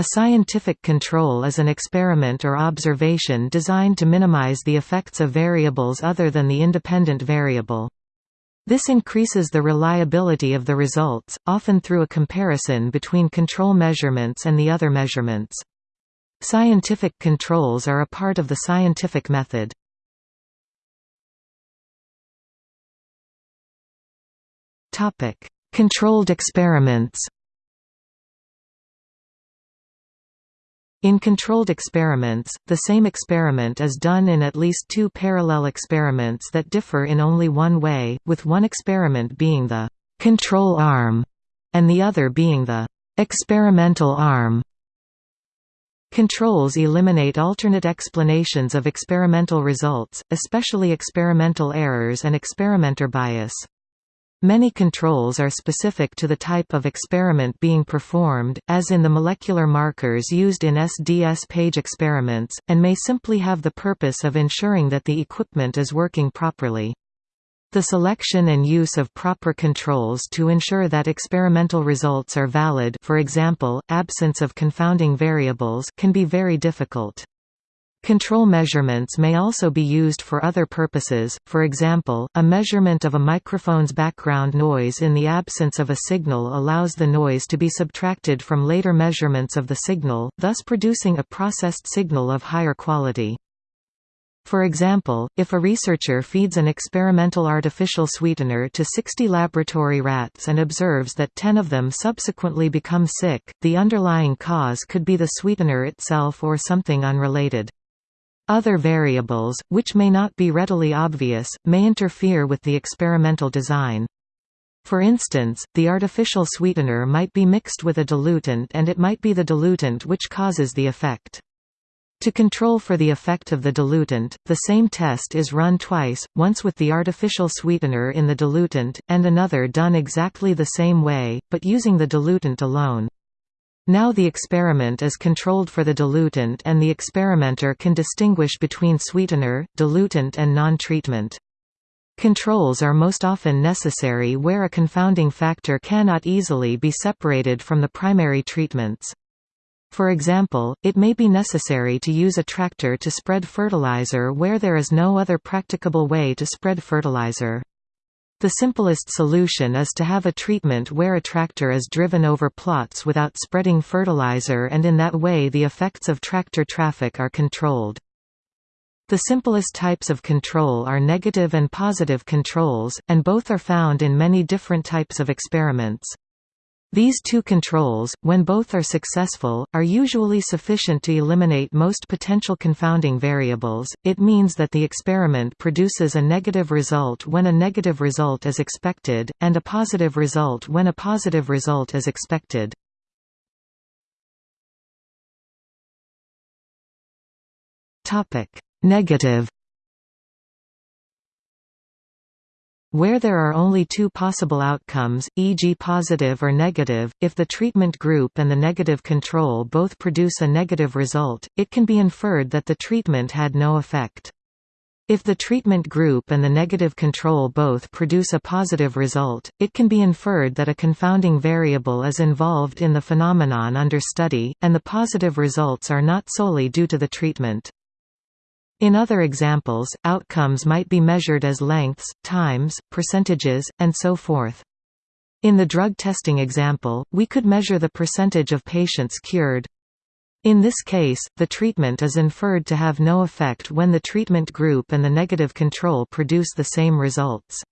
A scientific control is an experiment or observation designed to minimize the effects of variables other than the independent variable. This increases the reliability of the results, often through a comparison between control measurements and the other measurements. Scientific controls are a part of the scientific method. Controlled experiments In controlled experiments, the same experiment is done in at least two parallel experiments that differ in only one way, with one experiment being the «control arm» and the other being the «experimental arm». Controls eliminate alternate explanations of experimental results, especially experimental errors and experimenter bias. Many controls are specific to the type of experiment being performed, as in the molecular markers used in SDS-PAGE experiments, and may simply have the purpose of ensuring that the equipment is working properly. The selection and use of proper controls to ensure that experimental results are valid for example, absence of confounding variables can be very difficult. Control measurements may also be used for other purposes, for example, a measurement of a microphone's background noise in the absence of a signal allows the noise to be subtracted from later measurements of the signal, thus producing a processed signal of higher quality. For example, if a researcher feeds an experimental artificial sweetener to 60 laboratory rats and observes that 10 of them subsequently become sick, the underlying cause could be the sweetener itself or something unrelated. Other variables, which may not be readily obvious, may interfere with the experimental design. For instance, the artificial sweetener might be mixed with a diluent and it might be the diluent which causes the effect. To control for the effect of the diluent, the same test is run twice, once with the artificial sweetener in the diluent, and another done exactly the same way, but using the diluent alone. Now the experiment is controlled for the diluent and the experimenter can distinguish between sweetener, diluent and non-treatment. Controls are most often necessary where a confounding factor cannot easily be separated from the primary treatments. For example, it may be necessary to use a tractor to spread fertilizer where there is no other practicable way to spread fertilizer. The simplest solution is to have a treatment where a tractor is driven over plots without spreading fertilizer and in that way the effects of tractor traffic are controlled. The simplest types of control are negative and positive controls, and both are found in many different types of experiments. These two controls, when both are successful, are usually sufficient to eliminate most potential confounding variables. It means that the experiment produces a negative result when a negative result is expected, and a positive result when a positive result is expected. Topic: Negative Where there are only two possible outcomes, e.g. positive or negative, if the treatment group and the negative control both produce a negative result, it can be inferred that the treatment had no effect. If the treatment group and the negative control both produce a positive result, it can be inferred that a confounding variable is involved in the phenomenon under study, and the positive results are not solely due to the treatment. In other examples, outcomes might be measured as lengths, times, percentages, and so forth. In the drug testing example, we could measure the percentage of patients cured. In this case, the treatment is inferred to have no effect when the treatment group and the negative control produce the same results.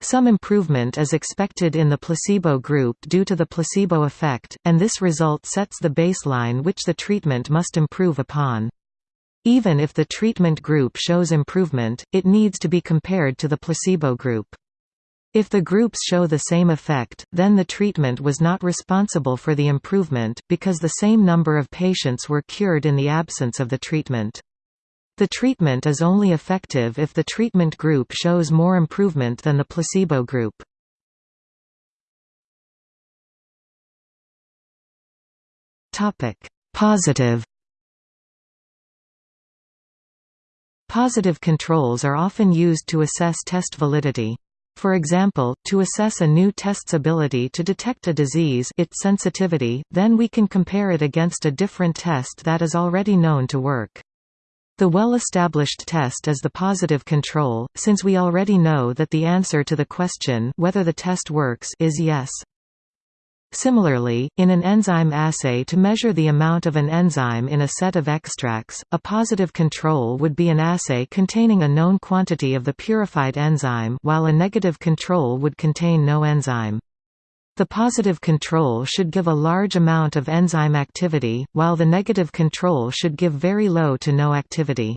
Some improvement is expected in the placebo group due to the placebo effect, and this result sets the baseline which the treatment must improve upon. Even if the treatment group shows improvement, it needs to be compared to the placebo group. If the groups show the same effect, then the treatment was not responsible for the improvement, because the same number of patients were cured in the absence of the treatment. The treatment is only effective if the treatment group shows more improvement than the placebo group. Positive Positive controls are often used to assess test validity. For example, to assess a new test's ability to detect a disease its sensitivity, then we can compare it against a different test that is already known to work. The well-established test is the positive control, since we already know that the answer to the question whether the test works is yes. Similarly, in an enzyme assay to measure the amount of an enzyme in a set of extracts, a positive control would be an assay containing a known quantity of the purified enzyme while a negative control would contain no enzyme. The positive control should give a large amount of enzyme activity, while the negative control should give very low to no activity.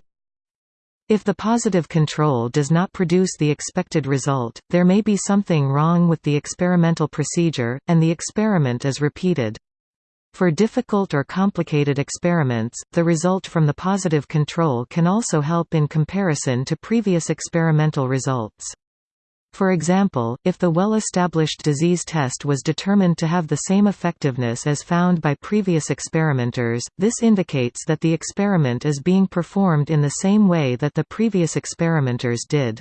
If the positive control does not produce the expected result, there may be something wrong with the experimental procedure, and the experiment is repeated. For difficult or complicated experiments, the result from the positive control can also help in comparison to previous experimental results. For example, if the well-established disease test was determined to have the same effectiveness as found by previous experimenters, this indicates that the experiment is being performed in the same way that the previous experimenters did.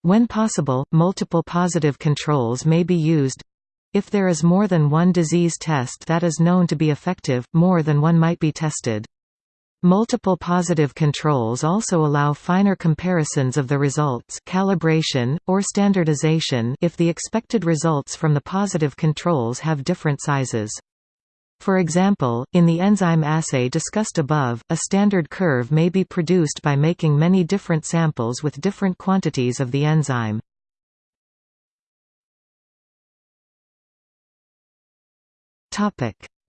When possible, multiple positive controls may be used. If there is more than one disease test that is known to be effective, more than one might be tested. Multiple positive controls also allow finer comparisons of the results calibration, or standardization if the expected results from the positive controls have different sizes. For example, in the enzyme assay discussed above, a standard curve may be produced by making many different samples with different quantities of the enzyme.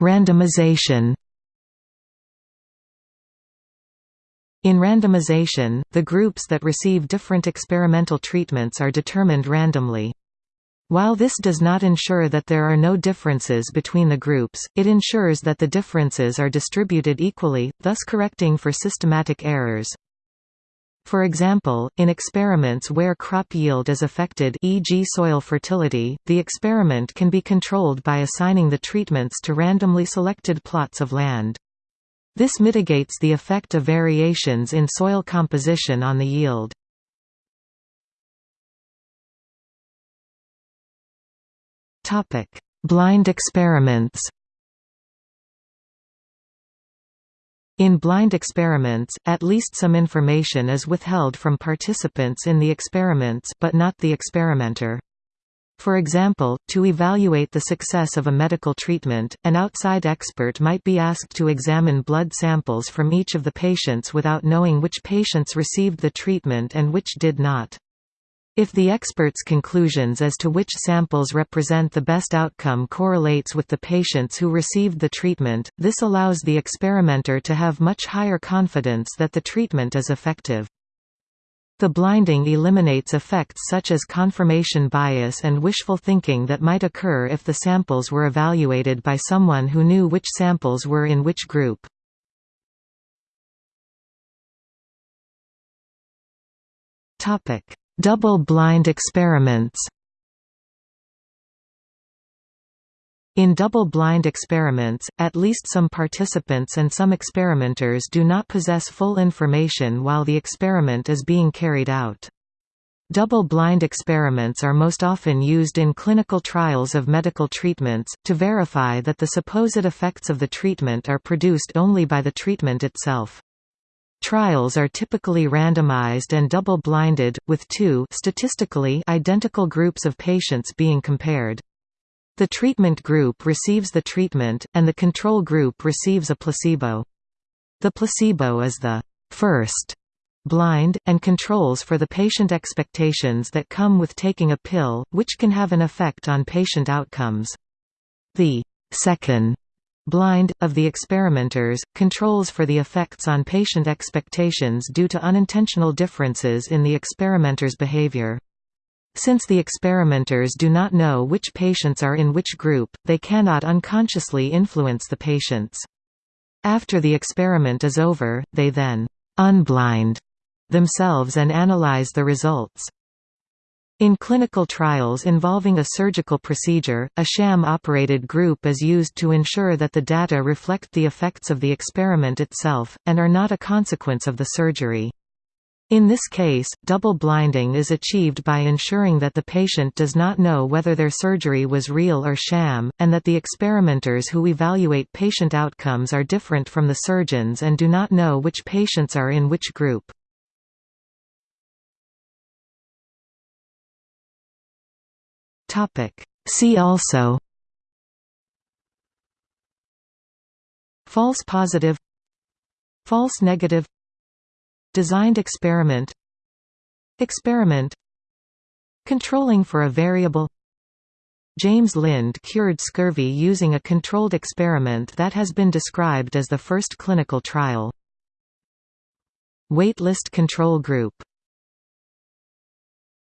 Randomization In randomization, the groups that receive different experimental treatments are determined randomly. While this does not ensure that there are no differences between the groups, it ensures that the differences are distributed equally, thus correcting for systematic errors. For example, in experiments where crop yield is affected e.g. soil fertility, the experiment can be controlled by assigning the treatments to randomly selected plots of land. This mitigates the effect of variations in soil composition on the yield. Blind experiments In blind experiments, at least some information is withheld from participants in the experiments but not the experimenter. For example, to evaluate the success of a medical treatment, an outside expert might be asked to examine blood samples from each of the patients without knowing which patients received the treatment and which did not. If the expert's conclusions as to which samples represent the best outcome correlates with the patients who received the treatment, this allows the experimenter to have much higher confidence that the treatment is effective. The blinding eliminates effects such as confirmation bias and wishful thinking that might occur if the samples were evaluated by someone who knew which samples were in which group. Double-blind experiments In double-blind experiments, at least some participants and some experimenters do not possess full information while the experiment is being carried out. Double-blind experiments are most often used in clinical trials of medical treatments, to verify that the supposed effects of the treatment are produced only by the treatment itself. Trials are typically randomized and double-blinded, with two statistically identical groups of patients being compared. The treatment group receives the treatment, and the control group receives a placebo. The placebo is the first blind, and controls for the patient expectations that come with taking a pill, which can have an effect on patient outcomes. The second blind, of the experimenters, controls for the effects on patient expectations due to unintentional differences in the experimenter's behavior. Since the experimenters do not know which patients are in which group, they cannot unconsciously influence the patients. After the experiment is over, they then unblind themselves and analyze the results. In clinical trials involving a surgical procedure, a sham-operated group is used to ensure that the data reflect the effects of the experiment itself, and are not a consequence of the surgery. In this case, double blinding is achieved by ensuring that the patient does not know whether their surgery was real or sham, and that the experimenters who evaluate patient outcomes are different from the surgeons and do not know which patients are in which group. See also False positive False negative Designed experiment Experiment Controlling for a variable James Lind cured scurvy using a controlled experiment that has been described as the first clinical trial. Waitlist control group